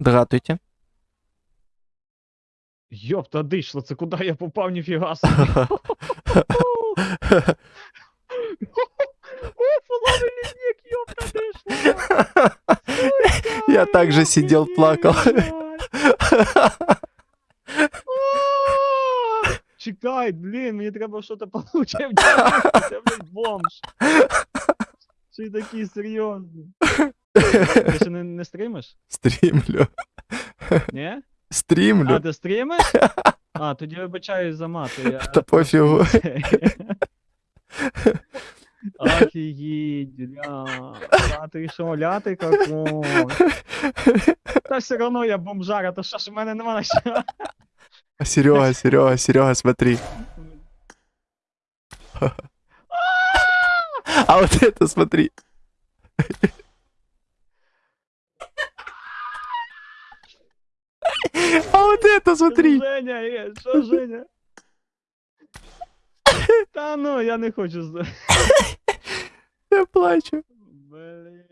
Дратуйте. Йопта дишло, це куди я попав, ніфіга собі. О, половий лінік, йопта дишло. Я также сидел, плакал. Чекай, блін, мені треба щось получив. Це, блядь, бомж. Чи такий серйозний? Ти ще не, не стримиш? Стримлю. Ні? А, Стримлю. ти стримиш? А, тоді вибачаюсь за мати. Я... Та пофігу. Офігеть, бля. А ти що, ляти какой? Та все равно я бомжара, то що ж в мене нема на що. Серега, Серега, Серега, смотри. А вот это смотри. А вот это смотри. Женя, є, що Женя? Та ну, я не хочу. Я плачу. Блін.